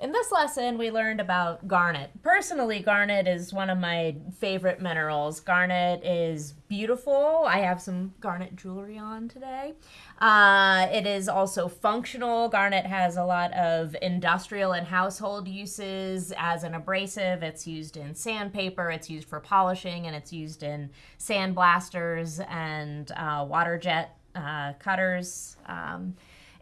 In this lesson, we learned about garnet. Personally, garnet is one of my favorite minerals. Garnet is beautiful. I have some garnet jewelry on today. Uh, it is also functional. Garnet has a lot of industrial and household uses as an abrasive. It's used in sandpaper, it's used for polishing, and it's used in sandblasters and uh, water jet uh, cutters. Um,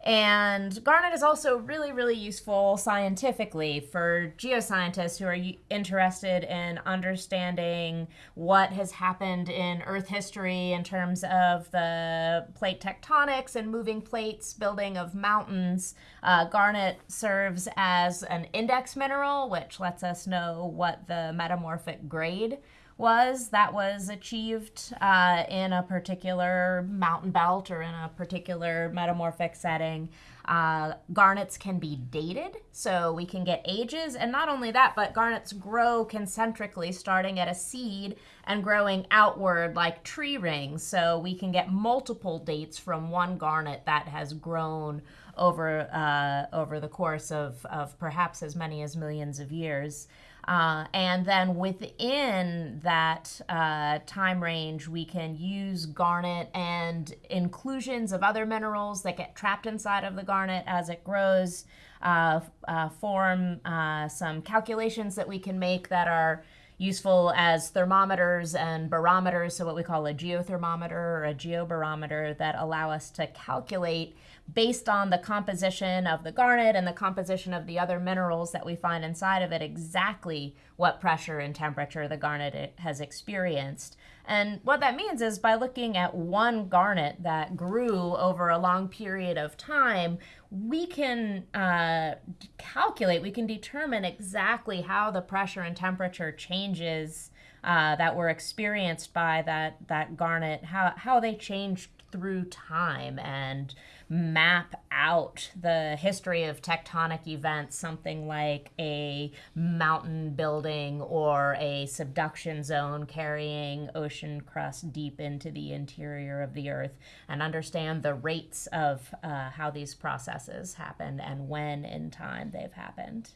and garnet is also really, really useful scientifically for geoscientists who are interested in understanding what has happened in Earth history in terms of the plate tectonics and moving plates, building of mountains. Uh, garnet serves as an index mineral, which lets us know what the metamorphic grade was that was achieved uh, in a particular mountain belt or in a particular metamorphic setting. Uh, garnets can be dated, so we can get ages. And not only that, but garnets grow concentrically, starting at a seed and growing outward like tree rings. So we can get multiple dates from one garnet that has grown over, uh, over the course of, of perhaps as many as millions of years. Uh, and then within that uh, time range, we can use garnet and inclusions of other minerals that get trapped inside of the garnet as it grows, uh, uh form uh, some calculations that we can make that are useful as thermometers and barometers, so what we call a geothermometer or a geobarometer that allow us to calculate based on the composition of the garnet and the composition of the other minerals that we find inside of it exactly what pressure and temperature the garnet eh, has experienced. And what that means is by looking at one garnet that grew over a long period of time, we can uh, calculate, we can determine exactly how the pressure and temperature changes uh, that were experienced by that, that garnet, how, how they changed through time and map out the history of tectonic events, something like a mountain building or a subduction zone carrying ocean crust deep into the interior of the earth, and understand the rates of uh, how these processes happened and when in time they've happened.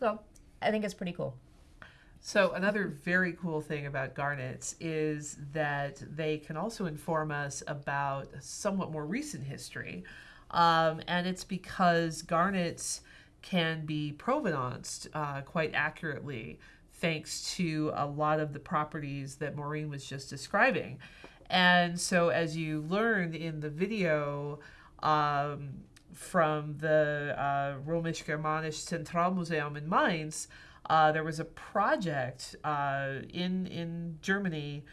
So I think it's pretty cool. So another very cool thing about garnets is that they can also inform us about somewhat more recent history. Um, and it's because garnets can be provenanced uh, quite accurately thanks to a lot of the properties that Maureen was just describing. And so as you learned in the video um, from the uh, Römisch-Germanisch Zentralmuseum in Mainz, uh, there was a project uh, in in Germany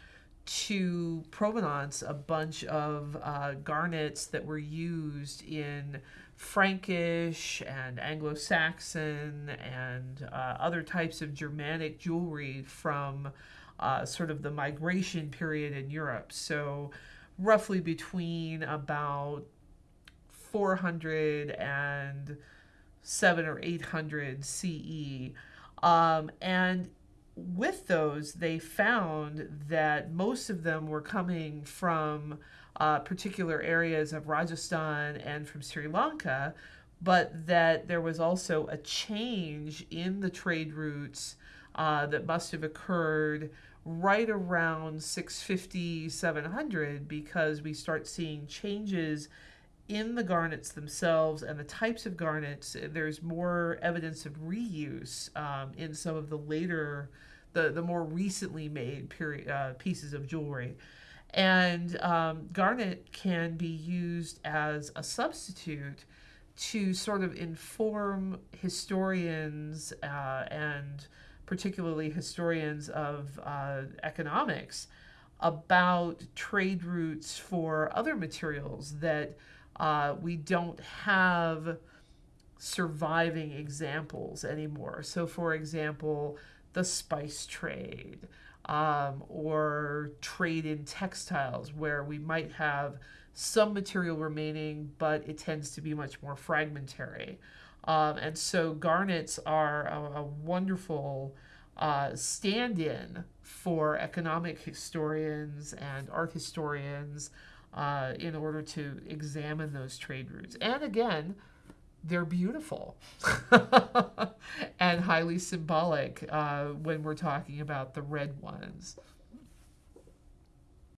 to provenance a bunch of uh, garnets that were used in Frankish and Anglo-Saxon and uh, other types of Germanic jewelry from uh, sort of the migration period in Europe. So roughly between about 400 and 7 or 800 CE. Um, and with those, they found that most of them were coming from uh, particular areas of Rajasthan and from Sri Lanka, but that there was also a change in the trade routes uh, that must have occurred right around 650, 700, because we start seeing changes in the garnets themselves and the types of garnets, there's more evidence of reuse um, in some of the later, the, the more recently made period, uh, pieces of jewelry. And um, garnet can be used as a substitute to sort of inform historians uh, and particularly historians of uh, economics about trade routes for other materials that uh, we don't have surviving examples anymore. So, for example, the spice trade um, or trade in textiles, where we might have some material remaining, but it tends to be much more fragmentary. Um, and so, garnets are a, a wonderful uh, stand in for economic historians and art historians uh, in order to examine those trade routes. And again, they're beautiful. and highly symbolic uh, when we're talking about the red ones.